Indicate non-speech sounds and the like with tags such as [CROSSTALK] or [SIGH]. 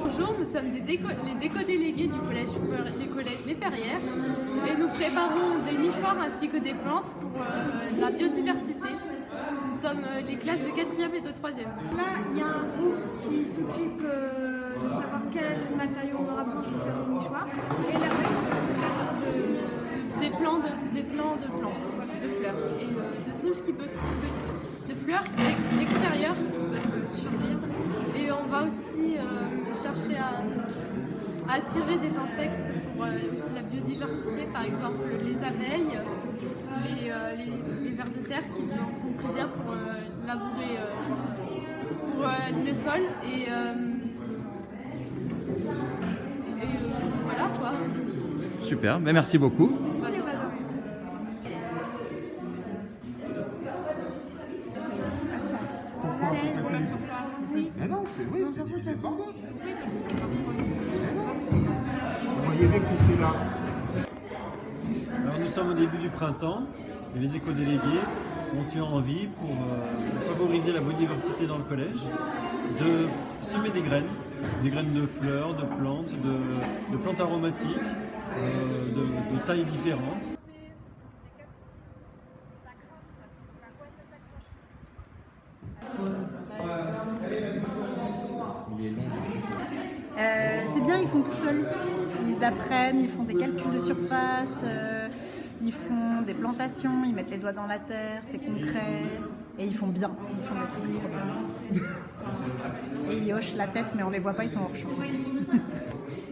Bonjour, nous sommes des éco les éco-délégués du collège, les collèges Les Perrières et nous préparons des nichoirs ainsi que des plantes pour euh, la biodiversité. Nous sommes euh, les classes de 4e et de 3e. Là, il y a un groupe qui s'occupe euh, de savoir quel matériau on aura besoin pour faire des nichoirs. Et là, de, des, plants de, des plants de plantes, de fleurs et de tout ce qui peut de fleurs extérieures qui peuvent survivre. Et on va aussi chercher à, attirer des insectes pour euh, aussi la biodiversité, par exemple les abeilles, les, euh, les, vers de terre qui sont très bien pour euh, labourer pour, le sol et, et voilà quoi. Super, mais merci beaucoup. C'est oui, c'est divisé par deux. Vous voyez bien que c'est là. Alors nous sommes au début du printemps et les éco-délégués ont eu envie, pour, euh, favoriser la biodiversité dans le collège, de semer des graines, des graines de fleurs, de plantes, de, plantes aromatiques, euh, de, de tailles différentes. Euh, c'est bien, ils font tout seuls. Ils apprennent, ils font des calculs de surface, euh, ils font des plantations, ils mettent les doigts dans la terre, c'est concret. Et ils font bien, ils font des trucs trop bien. [LAUGHS] Et ils hochent la tête, mais on les voit pas, ils sont hors champ. [LAUGHS]